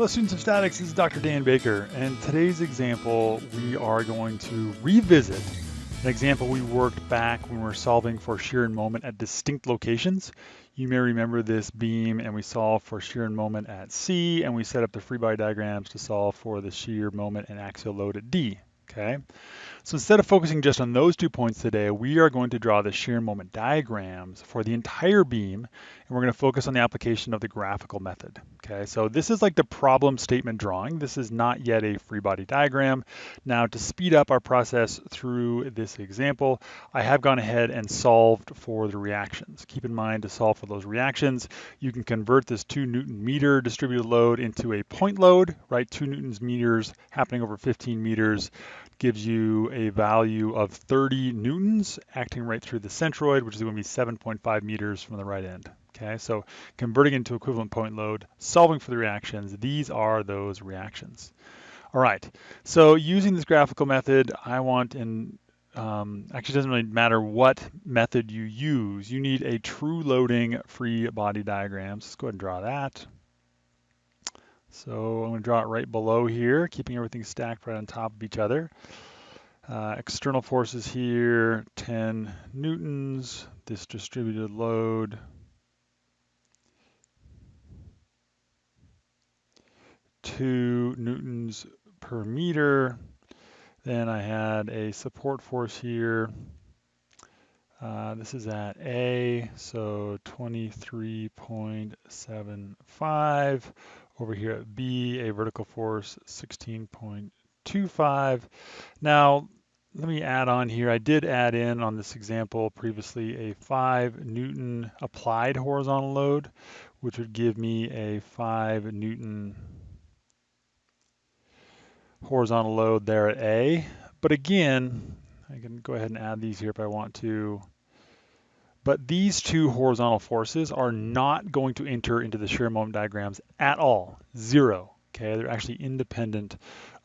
Hello students of statics, this is Dr. Dan Baker, and today's example we are going to revisit an example we worked back when we were solving for shear and moment at distinct locations. You may remember this beam and we solved for shear and moment at C and we set up the free body diagrams to solve for the shear moment and axial load at D okay? So instead of focusing just on those two points today, we are going to draw the shear moment diagrams for the entire beam, and we're going to focus on the application of the graphical method, okay? So this is like the problem statement drawing. This is not yet a free body diagram. Now to speed up our process through this example, I have gone ahead and solved for the reactions. Keep in mind to solve for those reactions, you can convert this two Newton meter distributed load into a point load, right? Two Newtons meters happening over 15 meters gives you a value of 30 newtons acting right through the centroid, which is going to be 7.5 meters from the right end. Okay, so converting into equivalent point load, solving for the reactions, these are those reactions. All right, so using this graphical method, I want in um, actually doesn't really matter what method you use. You need a true loading free body diagram. So let's go ahead and draw that. So I'm going to draw it right below here, keeping everything stacked right on top of each other. Uh, external forces here, 10 newtons, this distributed load. Two newtons per meter. Then I had a support force here. Uh, this is at A, so 23.75 over here at B, a vertical force 16.25. Now, let me add on here, I did add in on this example previously a 5 Newton applied horizontal load, which would give me a 5 Newton horizontal load there at A. But again, I can go ahead and add these here if I want to. But these two horizontal forces are not going to enter into the shear moment diagrams at all, zero. Okay, they're actually independent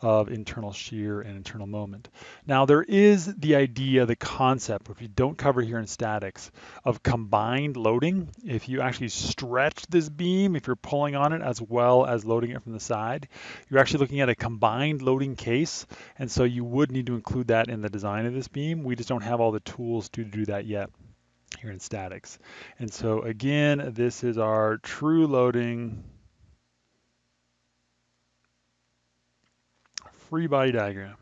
of internal shear and internal moment. Now there is the idea, the concept, which we don't cover here in statics, of combined loading. If you actually stretch this beam, if you're pulling on it as well as loading it from the side, you're actually looking at a combined loading case. And so you would need to include that in the design of this beam. We just don't have all the tools to do that yet here in statics. And so again, this is our true loading free body diagram.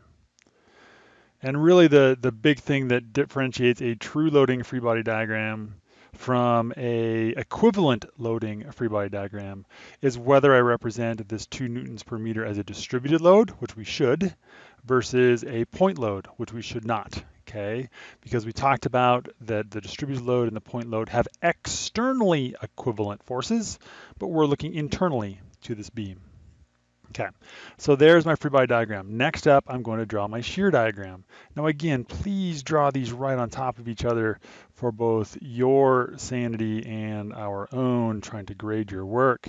And really the, the big thing that differentiates a true loading free body diagram from a equivalent loading free body diagram is whether I represent this two newtons per meter as a distributed load, which we should, versus a point load, which we should not okay? Because we talked about that the distributed load and the point load have externally equivalent forces, but we're looking internally to this beam. Okay, so there's my free body diagram. Next up, I'm going to draw my shear diagram. Now again, please draw these right on top of each other for both your sanity and our own trying to grade your work.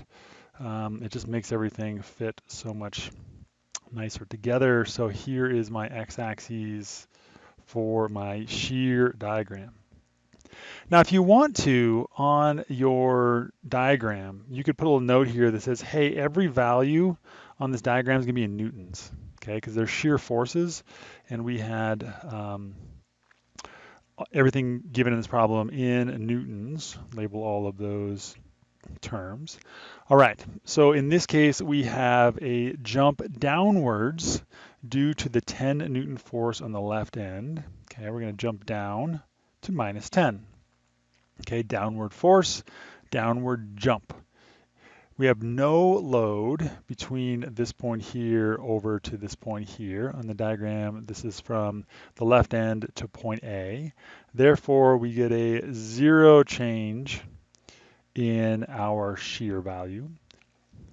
Um, it just makes everything fit so much nicer together. So here is my x-axis for my shear diagram. Now, if you want to, on your diagram, you could put a little note here that says, hey, every value on this diagram is going to be in newtons, okay, because they're shear forces, and we had um, everything given in this problem in newtons, label all of those terms. All right, so in this case, we have a jump downwards due to the 10 Newton force on the left end. Okay, we're going to jump down to minus 10. Okay, downward force, downward jump. We have no load between this point here over to this point here on the diagram. This is from the left end to point A. Therefore, we get a zero change in our shear value.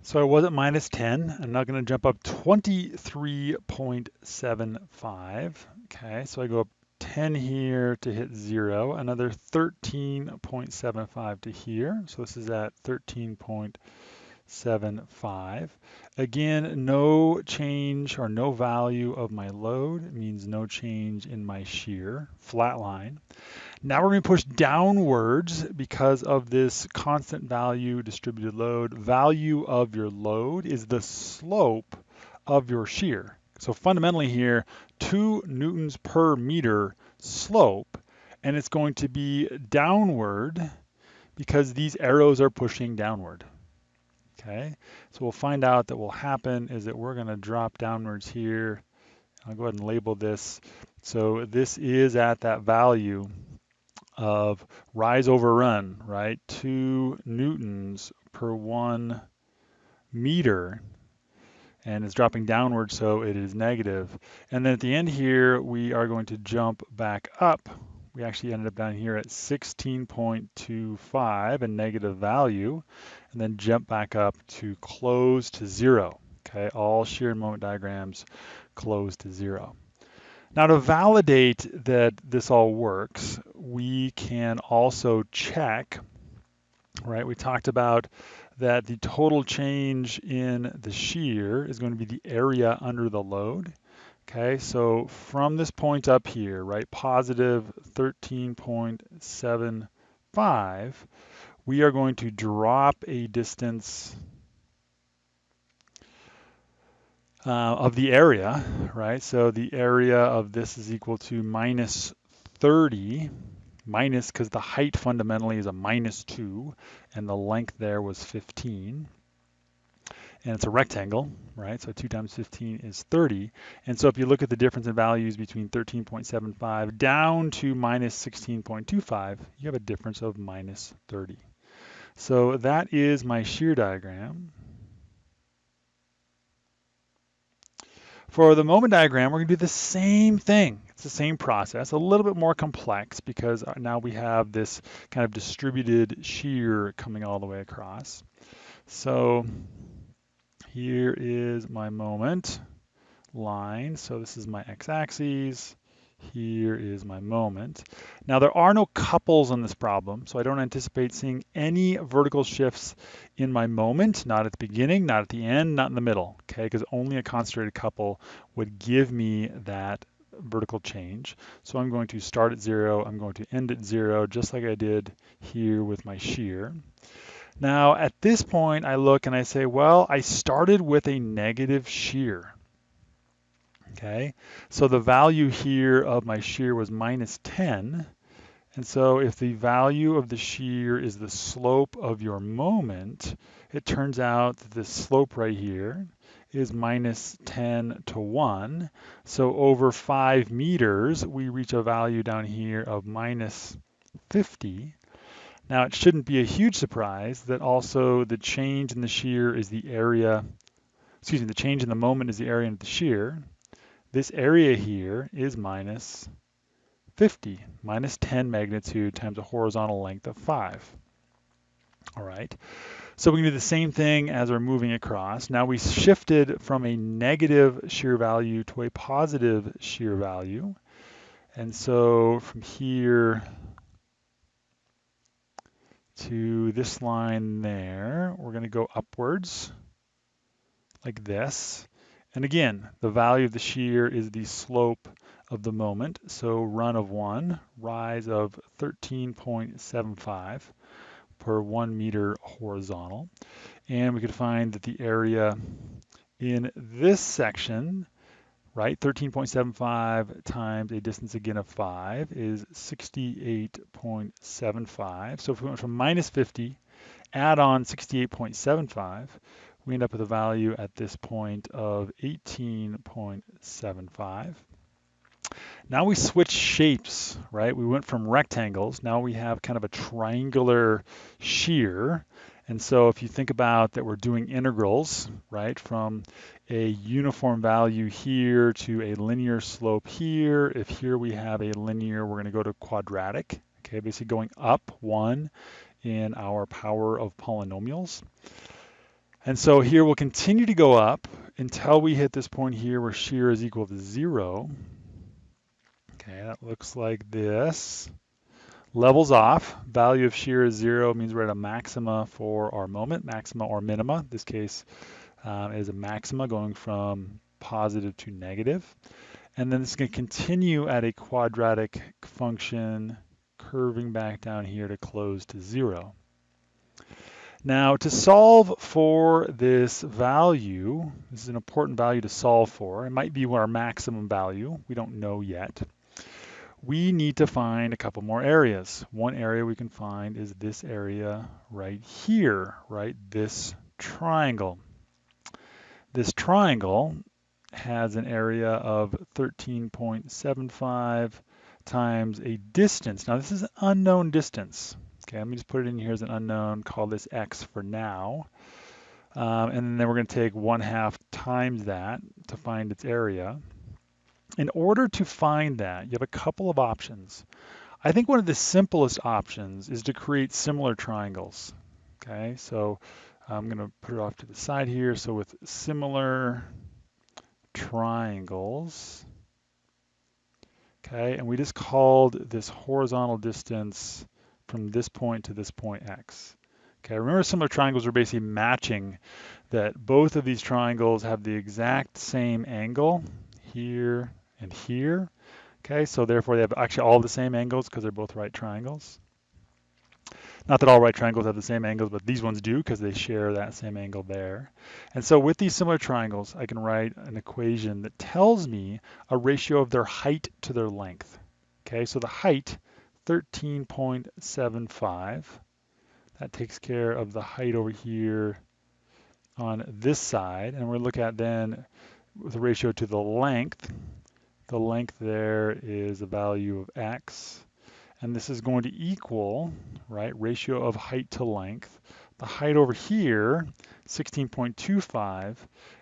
So I was at minus 10. I'm now going to jump up 23.75. Okay, so I go up 10 here to hit 0, another 13.75 to here. So this is at 13.75. 0.75. Again, no change or no value of my load means no change in my shear, flat line. Now we're going to push downwards because of this constant value distributed load. Value of your load is the slope of your shear. So fundamentally here, 2 newtons per meter slope, and it's going to be downward because these arrows are pushing downward. Okay, so we'll find out that will happen is that we're going to drop downwards here. I'll go ahead and label this. So this is at that value of rise over run, right? Two newtons per one meter and it's dropping downward so it is negative. And then at the end here we are going to jump back up we actually ended up down here at 16.25, a negative value, and then jump back up to close to zero. Okay, all shear moment diagrams close to zero. Now to validate that this all works, we can also check, right? We talked about that the total change in the shear is going to be the area under the load. Okay, so from this point up here, right, positive 13.75, we are going to drop a distance uh, of the area, right? So the area of this is equal to minus 30, minus because the height fundamentally is a minus 2, and the length there was 15 and it's a rectangle, right? So 2 times 15 is 30. And so if you look at the difference in values between 13.75 down to minus 16.25, you have a difference of minus 30. So that is my shear diagram. For the moment diagram, we're going to do the same thing. It's the same process, a little bit more complex because uh, now we have this kind of distributed shear coming all the way across. So here is my moment line. So this is my x-axis. Here is my moment. Now there are no couples on this problem, so I don't anticipate seeing any vertical shifts in my moment, not at the beginning, not at the end, not in the middle, okay? Because only a concentrated couple would give me that vertical change. So I'm going to start at zero, I'm going to end at zero, just like I did here with my shear. Now at this point, I look and I say, well, I started with a negative shear. Okay, so the value here of my shear was minus 10. And so if the value of the shear is the slope of your moment, it turns out that this slope right here is minus 10 to 1. So over 5 meters, we reach a value down here of minus 50. Now it shouldn't be a huge surprise that also the change in the shear is the area, excuse me, the change in the moment is the area of the shear. This area here is minus 50, minus 10 magnitude times a horizontal length of 5. All right, so we can do the same thing as we're moving across. Now we shifted from a negative shear value to a positive shear value. And so from here to this line there. We're going to go upwards like this. And again, the value of the shear is the slope of the moment. So run of one, rise of 13.75 per one meter horizontal. And we could find that the area in this section right? 13.75 times a distance again of 5 is 68.75. So if we went from minus 50, add on 68.75, we end up with a value at this point of 18.75. Now we switch shapes, right? We went from rectangles. Now we have kind of a triangular shear. And so if you think about that we're doing integrals, right, from a uniform value here to a linear slope here. If here we have a linear, we're going to go to quadratic, okay, basically going up one in our power of polynomials. And so here we'll continue to go up until we hit this point here where shear is equal to zero. Okay, that looks like this. Levels off, value of shear is zero, means we're at a maxima for our moment, maxima or minima. In this case um, is a maxima going from positive to negative. And then it's going to continue at a quadratic function curving back down here to close to zero. Now to solve for this value, this is an important value to solve for. It might be our maximum value. We don't know yet we need to find a couple more areas. One area we can find is this area right here, right? This triangle. This triangle has an area of 13.75 times a distance. Now this is an unknown distance. Okay, let me just put it in here as an unknown, call this x for now. Um, and then we're going to take one half times that to find its area in order to find that, you have a couple of options. I think one of the simplest options is to create similar triangles. Okay, so I'm going to put it off to the side here. So with similar triangles, okay, and we just called this horizontal distance from this point to this point x. Okay, remember similar triangles are basically matching that both of these triangles have the exact same angle here and here. Okay, so therefore they have actually all the same angles because they're both right triangles. Not that all right triangles have the same angles, but these ones do because they share that same angle there. And so with these similar triangles, I can write an equation that tells me a ratio of their height to their length. Okay, so the height, 13.75. That takes care of the height over here on this side. And we're look at then the ratio to the length, the length there is a value of x. And this is going to equal, right, ratio of height to length. The height over here, 16.25,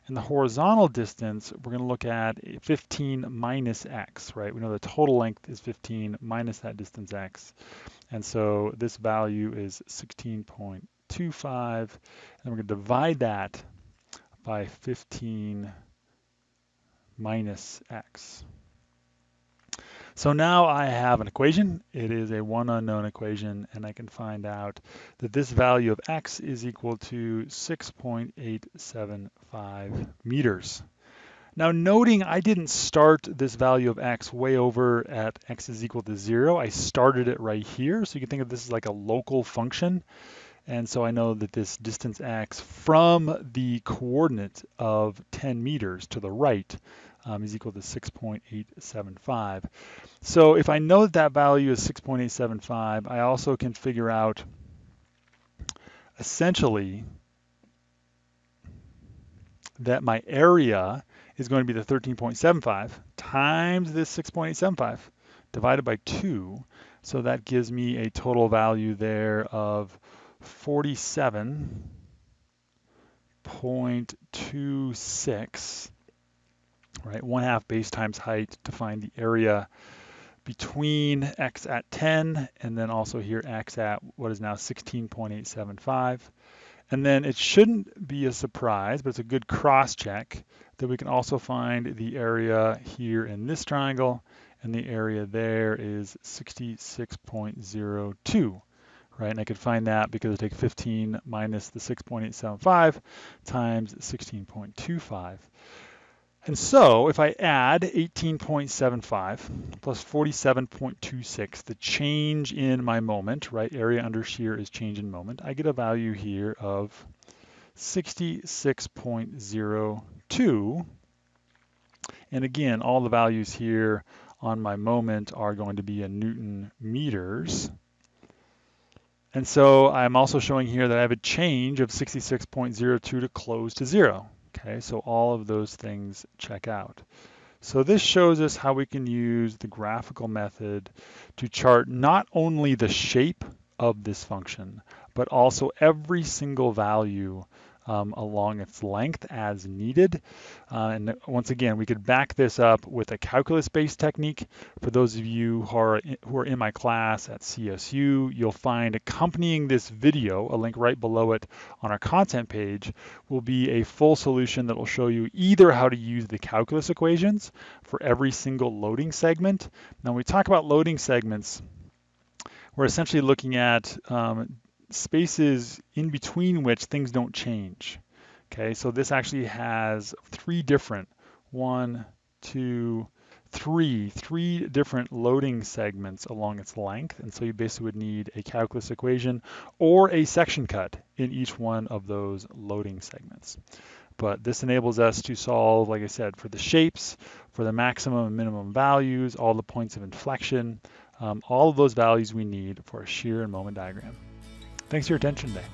and the horizontal distance, we're going to look at 15 minus x, right? We know the total length is 15 minus that distance x. And so this value is 16.25, and we're going to divide that by 15 minus x. So now I have an equation. It is a one unknown equation, and I can find out that this value of x is equal to 6.875 meters. Now noting I didn't start this value of x way over at x is equal to zero. I started it right here. So you can think of this as like a local function. And so I know that this distance x from the coordinate of 10 meters to the right um, is equal to 6.875. So if I know that that value is 6.875, I also can figure out essentially that my area is going to be the 13.75 times this 6.875 divided by 2. So that gives me a total value there of 47.26 right? One half base times height to find the area between x at 10 and then also here x at what is now 16.875. And then it shouldn't be a surprise, but it's a good cross check that we can also find the area here in this triangle and the area there is 66.02 right? And I could find that because I take 15 minus the 6.875 times 16.25. And so if I add 18.75 plus 47.26, the change in my moment, right, area under shear is change in moment, I get a value here of 66.02. And again, all the values here on my moment are going to be in Newton meters. And so I'm also showing here that I have a change of 66.02 to close to zero. Okay, so all of those things check out. So this shows us how we can use the graphical method to chart not only the shape of this function, but also every single value um, along its length as needed. Uh, and once again, we could back this up with a calculus-based technique. For those of you who are, in, who are in my class at CSU, you'll find accompanying this video, a link right below it on our content page, will be a full solution that will show you either how to use the calculus equations for every single loading segment. Now when we talk about loading segments, we're essentially looking at um, spaces in between which things don't change. Okay, so this actually has three different, one, two, three, three different loading segments along its length. And so you basically would need a calculus equation or a section cut in each one of those loading segments. But this enables us to solve, like I said, for the shapes, for the maximum and minimum values, all the points of inflection, um, all of those values we need for a shear and moment diagram. Thanks for your attention today.